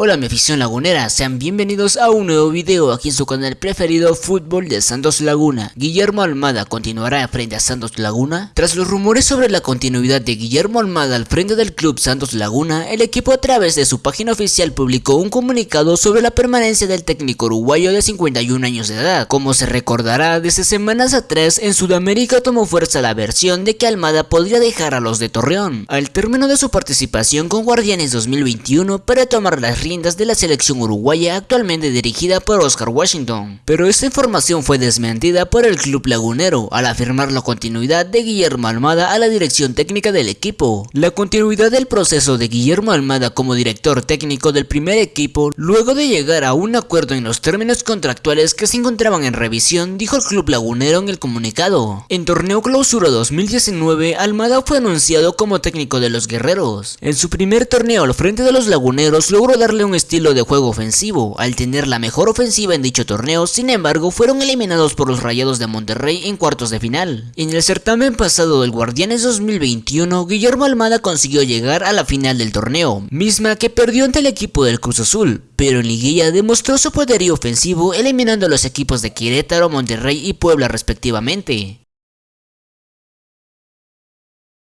Hola mi afición lagunera, sean bienvenidos a un nuevo video aquí en su canal preferido Fútbol de Santos Laguna. Guillermo Almada continuará frente a Santos Laguna. Tras los rumores sobre la continuidad de Guillermo Almada al frente del club Santos Laguna, el equipo a través de su página oficial publicó un comunicado sobre la permanencia del técnico uruguayo de 51 años de edad. Como se recordará, desde semanas atrás en Sudamérica tomó fuerza la versión de que Almada podría dejar a los de Torreón. Al término de su participación con Guardianes 2021 para tomar las de la selección uruguaya actualmente dirigida por Oscar Washington. Pero esta información fue desmentida por el club lagunero al afirmar la continuidad de Guillermo Almada a la dirección técnica del equipo. La continuidad del proceso de Guillermo Almada como director técnico del primer equipo luego de llegar a un acuerdo en los términos contractuales que se encontraban en revisión dijo el club lagunero en el comunicado. En torneo clausura 2019 Almada fue anunciado como técnico de los guerreros. En su primer torneo al frente de los laguneros logró darle un estilo de juego ofensivo, al tener la mejor ofensiva en dicho torneo, sin embargo fueron eliminados por los Rayados de Monterrey en cuartos de final. En el certamen pasado del Guardianes 2021, Guillermo Almada consiguió llegar a la final del torneo, misma que perdió ante el equipo del Cruz Azul, pero en liguilla demostró su poderío ofensivo eliminando a los equipos de Querétaro, Monterrey y Puebla respectivamente.